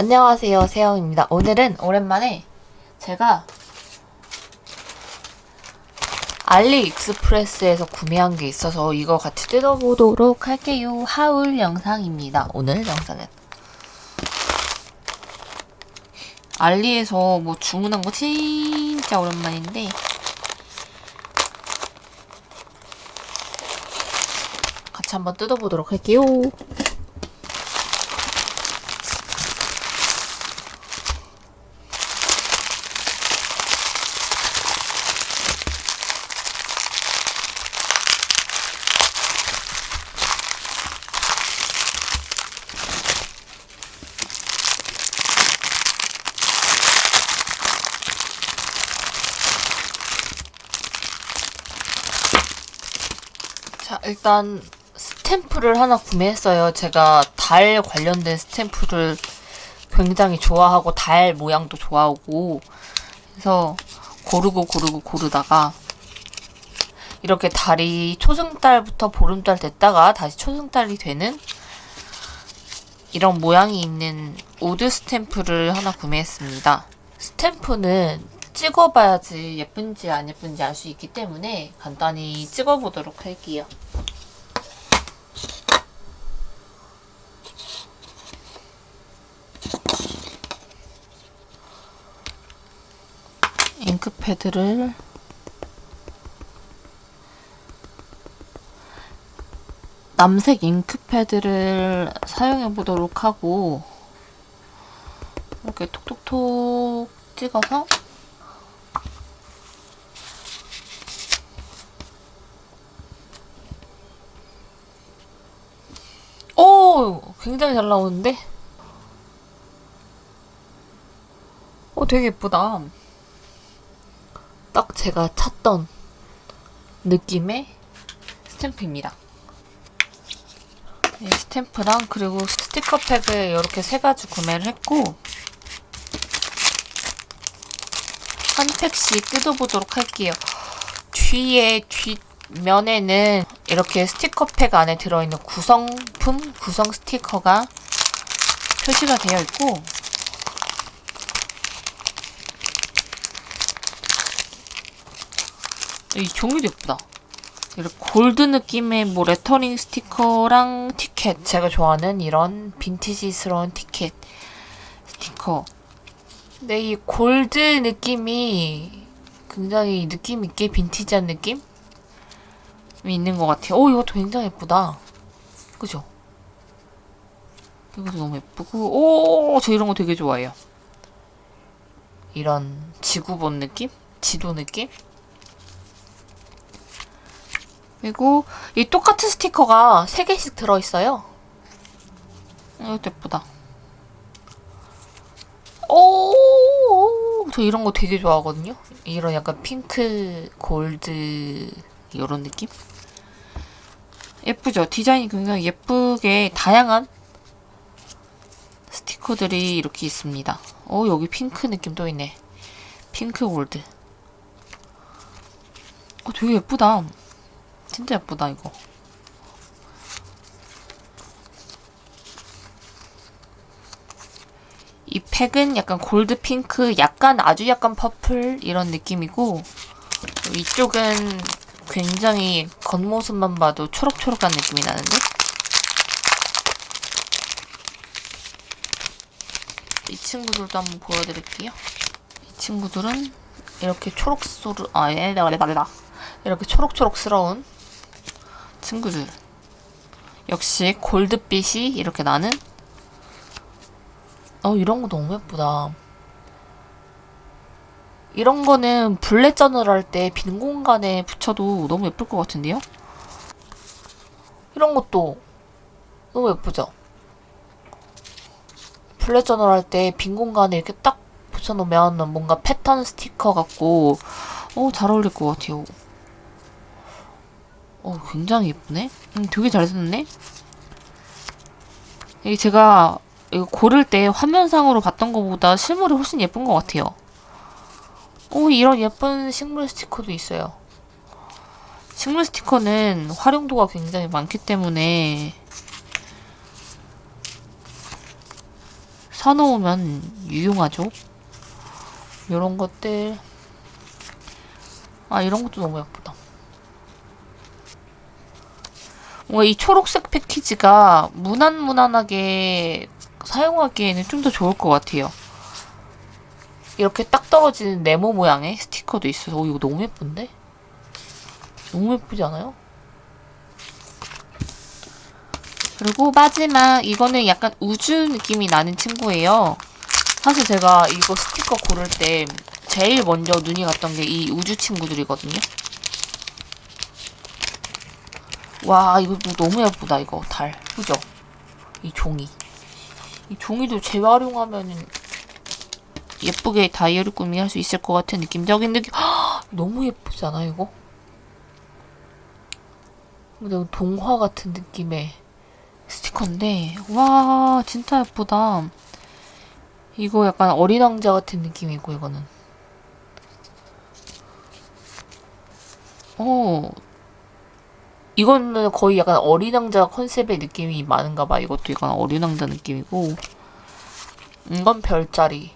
안녕하세요 세영입니다. 오늘은 오랜만에 제가 알리익스프레스에서 구매한 게 있어서 이거 같이 뜯어보도록 할게요. 하울 영상입니다. 오늘 영상은 알리에서 뭐 주문한 거 진짜 오랜만인데 같이 한번 뜯어보도록 할게요 자, 일단 스탬프를 하나 구매했어요. 제가 달 관련된 스탬프를 굉장히 좋아하고 달 모양도 좋아하고 그래서 고르고 고르고 고르다가 이렇게 달이 초승달부터 보름달 됐다가 다시 초승달이 되는 이런 모양이 있는 wood 스탬프를 하나 구매했습니다. 스탬프는 찍어봐야지 예쁜지 안 예쁜지 알 수 있기 때문에 간단히 찍어보도록 할게요. 잉크 패드를 남색 잉크 패드를 사용해 보도록 하고 이렇게 톡톡톡 찍어서 오! 굉장히 잘 나오는데? 오, 되게 예쁘다. 딱 제가 찾던 느낌의 스탬프입니다. 이 스탬프랑 그리고 스티커팩을 이렇게 세 가지 구매를 했고 한 팩씩 뜯어보도록 할게요. 뒤에 뒷면에는 이렇게 스티커팩 안에 들어있는 구성품, 구성 스티커가 표시가 되어 있고 이 종이도 예쁘다. 이렇게 골드 느낌의 뭐 레터링 스티커랑 티켓 제가 좋아하는 이런 빈티지스러운 티켓 스티커 근데 이 골드 느낌이 굉장히 느낌 있게 빈티지한 느낌이 있는 것 같아요 오 이것도 굉장히 예쁘다 그죠? 이것도 너무 예쁘고 오 저 이런 거 되게 좋아해요 이런 지구 본 느낌? 지도 느낌? 그리고 이 똑같은 스티커가 3개씩 들어있어요. 이것도 예쁘다. 오, 저 이런 거 되게 좋아하거든요. 이런 약간 핑크, 골드 이런 느낌? 예쁘죠? 디자인이 굉장히 예쁘게 다양한 스티커들이 이렇게 있습니다. 오, 여기 핑크 느낌 또 있네. 핑크 골드. 어, 되게 예쁘다. 진짜 예쁘다 이거. 이 팩은 약간 골드 핑크 약간 아주 약간 purple 이런 느낌이고 이쪽은 굉장히 겉모습만 봐도 초록초록한 느낌이 나는데? 이 친구들도 한번 보여드릴게요. 이 친구들은 이렇게 초록소르 아 얘네가 내가 이렇게 초록초록스러운 친구들 역시 골드빛이 이렇게 나는 어 이런 거 너무 예쁘다 이런 거는 bullet journal을 할 때 빈 공간에 붙여도 너무 예쁠 것 같은데요? 이런 것도 너무 예쁘죠? bullet journal을 할 때 빈 공간에 이렇게 딱 붙여놓으면 뭔가 패턴 스티커 같고 어, 잘 어울릴 것 같아요. 어, 굉장히 예쁘네? 음, 되게 잘 썼네? 이게 제가 이거 고를 때 화면상으로 봤던 것보다 실물이 훨씬 예쁜 것 같아요. 오, 이런 예쁜 식물 스티커도 있어요. 식물 스티커는 활용도가 굉장히 많기 때문에 사놓으면 유용하죠. 이런 것들. 아, 이런 것도 너무 예쁘다. 뭔가 이 초록색 패키지가 무난무난하게 사용하기에는 좀 더 좋을 것 같아요. 이렇게 딱 떨어지는 네모 모양의 스티커도 있어서 오, 이거 너무 예쁜데? 너무 예쁘지 않아요? 그리고 마지막 이거는 약간 우주 느낌이 나는 친구예요. 사실 제가 이거 스티커 고를 때 제일 먼저 눈이 갔던 게 이 우주 친구들이거든요. 와 이거 너무 예쁘다 이거. 달. 그죠? 이 종이. 이 종이도 재활용하면은 예쁘게 다이어리 꾸미 할 수 있을 것 같은 느낌적인 느낌. 헉, 너무 예쁘지 않아 이거? 근데 동화 같은 느낌의 스티커인데 와 진짜 예쁘다. 이거 약간 어린 왕자 같은 느낌이고 이거는. 어 이거는 거의 약간 어린 왕자 컨셉의 느낌이 많은가 봐. 이것도 약간 어린 왕자 느낌이고. 이건 별자리.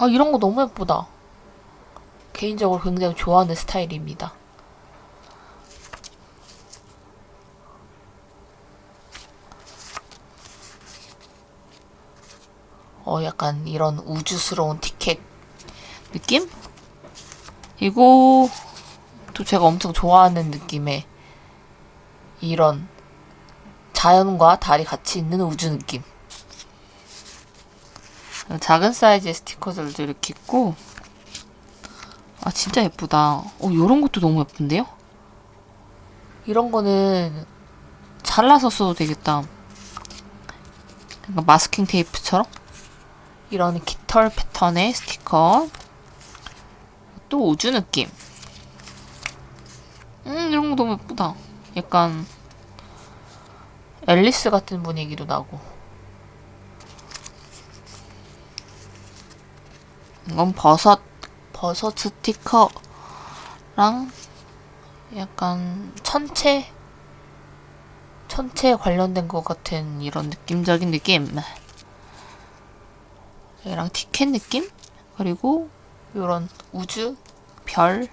아 이런 거 너무 예쁘다. 개인적으로 굉장히 좋아하는 스타일입니다. 어, 약간 이런 우주스러운 티켓 느낌? 이거 또 제가 엄청 좋아하는 느낌의 이런 자연과 달이 같이 있는 우주 느낌. 작은 사이즈의 스티커들도 이렇게 있고 아 진짜 예쁘다. 어 이런 것도 너무 예쁜데요? 이런 거는 잘라서 써도 되겠다. 마스킹 테이프처럼 이런 깃털 패턴의 스티커 또 우주 느낌. 음 이런 거 너무 예쁘다. 약간 앨리스 같은 분위기도 나고. 이건 버섯 버섯 스티커랑 약간 천체? 천체에 관련된 것 같은 이런 느낌적인 느낌. 얘랑 티켓 느낌? 그리고 이런 우주 별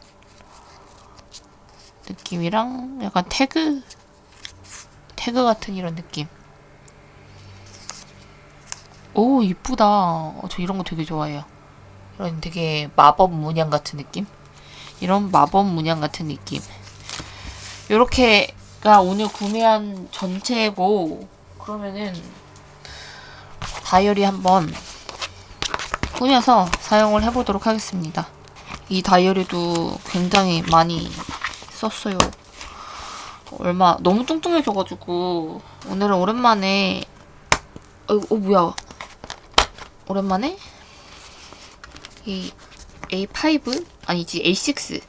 느낌이랑 약간 태그 태그 같은 이런 느낌. 오 이쁘다. 어, 저 이런 거 되게 좋아해요. 이런 되게 마법 문양 같은 느낌? 이런 마법 문양 같은 느낌. 요렇게가 오늘 구매한 전체고 그러면은 다이어리 한번 꾸며서 사용을 해보도록 하겠습니다. 이 다이어리도 굉장히 많이 썼어요. 얼마 너무 뚱뚱해져가지고 오늘은 오랜만에 어, 어 뭐야 오랜만에 이 A5 아니지 A6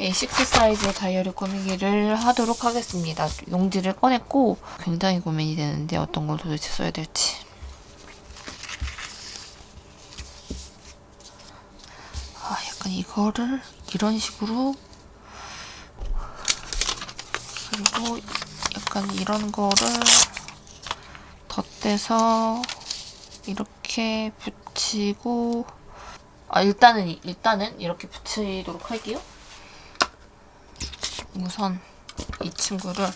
A6 사이즈의 다이어리 꾸미기를 하도록 하겠습니다. 용지를 꺼냈고 굉장히 고민이 되는데 어떤 걸 도대체 써야 될지 이거를 이런 식으로 그리고 약간 이런 거를 덧대서 이렇게 붙이고 아 일단은 일단은 이렇게 붙이도록 할게요. 우선 이 친구를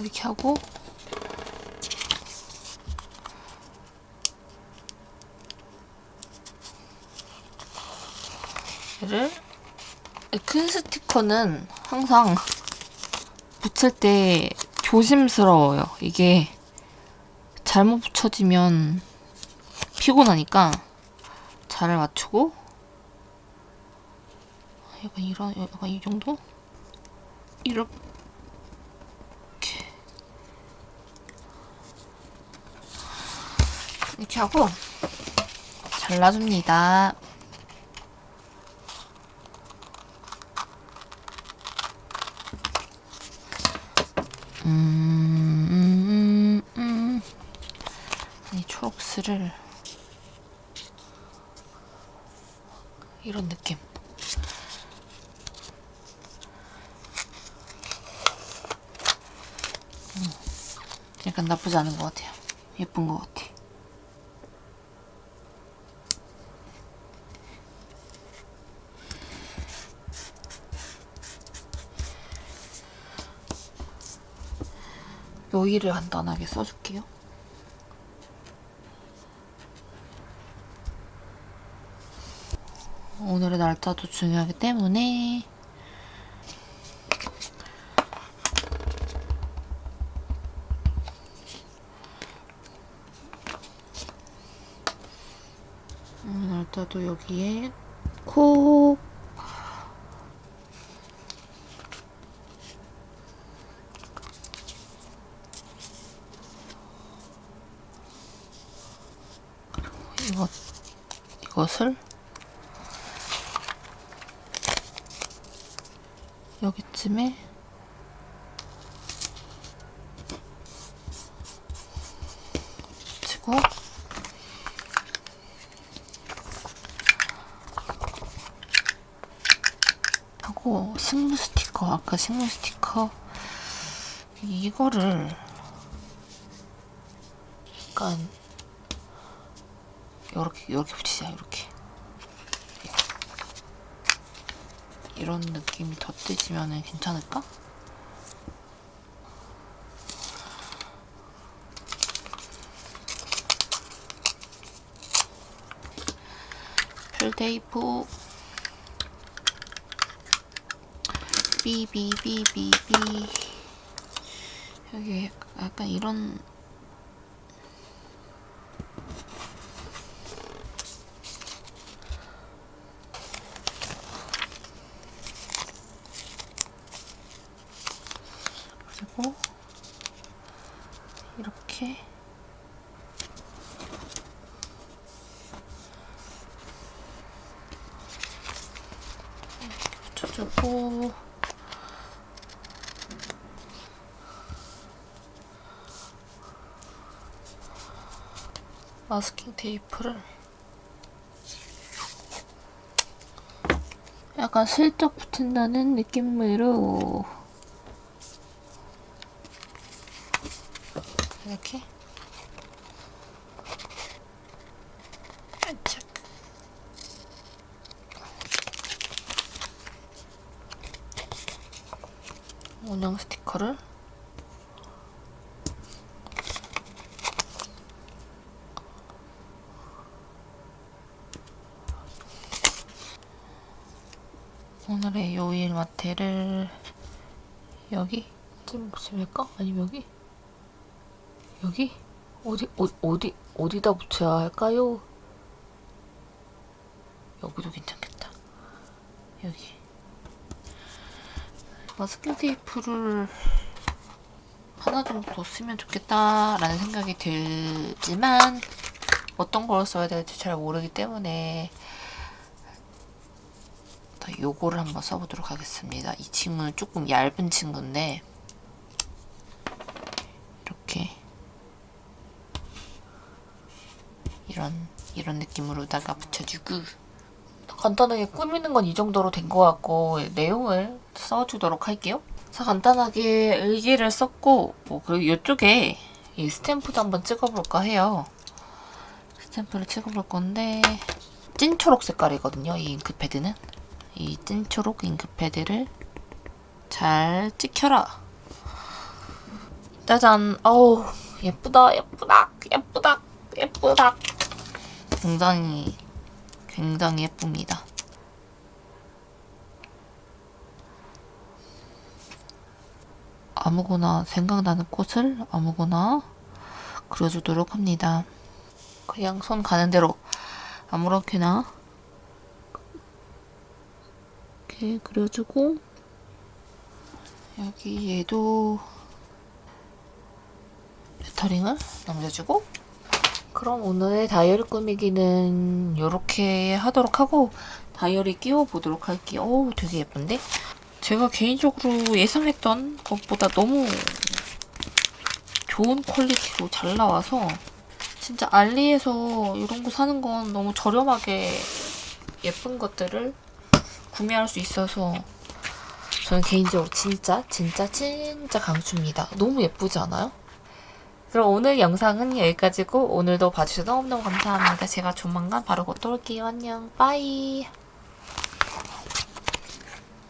이렇게 하고. 얘를. 큰 스티커는 항상 붙일 때 조심스러워요. 이게 잘못 붙여지면 피곤하니까 잘 맞추고. 약간 이런 약간 이 정도? 이렇게 이렇게 하고 잘라줍니다. 음, 음, 음. 이 초록스를 이런 느낌. 음, 약간 나쁘지 않은 것 같아요. 예쁜 것 같아. 요일을 간단하게 써줄게요. 오늘의 날짜도 중요하기 때문에 오늘 날짜도 여기에 콕 이것 이것을 여기쯤에? 치고. 하고 식물 스티커 아까 식물 스티커. 이거를 약간 요렇게 요렇게 붙이자 요렇게 이런 느낌이 덧대지면 괜찮을까? 펠테이프 삐삐삐삐삐 여기 약간 이런 그리고 이렇게. 붙여주고. 마스킹 테이프를. 약간 슬쩍 붙인다는 느낌으로 이렇게 살짝 원형 스티커를 오늘의 요일 마테를 여기 쯤 붙일까? 아니면 여기? 여기? 어디, 어, 어디, 어디다 붙여야 할까요? 여기도 괜찮겠다. 여기. 마스킹 테이프를 하나 정도 더 쓰면 좋겠다라는 생각이 들지만 어떤 걸 써야 될지 잘 모르기 때문에 더 요거를 한번 써보도록 하겠습니다. 이 친구는 조금 얇은 친구인데 이렇게 이런 이런 느낌으로다가 붙여주고 간단하게 꾸미는 건 이 정도로 된 것 같고 내용을 써주도록 할게요. 자 간단하게 일기를 썼고 뭐 그리고 이쪽에 이 스탬프도 한번 찍어볼까 해요. 스탬프를 찍어볼 건데 찐 초록 색깔이거든요. 이 잉크패드는 이 찐 초록 잉크패드를 잘 찍혀라. 짜잔. 어우 예쁘다 예쁘다 예쁘다 예쁘다. 굉장히 굉장히 예쁩니다. 아무거나 생각나는 꽃을 아무거나 그려주도록 합니다. 그냥 손 가는 대로 아무렇게나 이렇게 그려주고 여기 얘도 레터링을 남겨주고 그럼 오늘의 다이어리 꾸미기는 이렇게 하도록 하고 다이어리 끼워 보도록 할게요. 오 되게 예쁜데? 제가 개인적으로 예상했던 것보다 너무 좋은 퀄리티로 잘 나와서 진짜 알리에서 이런 거 사는 건 너무 저렴하게 예쁜 것들을 구매할 수 있어서 저는 개인적으로 진짜 진짜 진짜 강추입니다. 너무 예쁘지 않아요? 그럼 오늘 영상은 여기까지고 오늘도 봐주셔서 너무너무 감사합니다. 제가 조만간 바로 곧 올게요. 안녕. 빠이.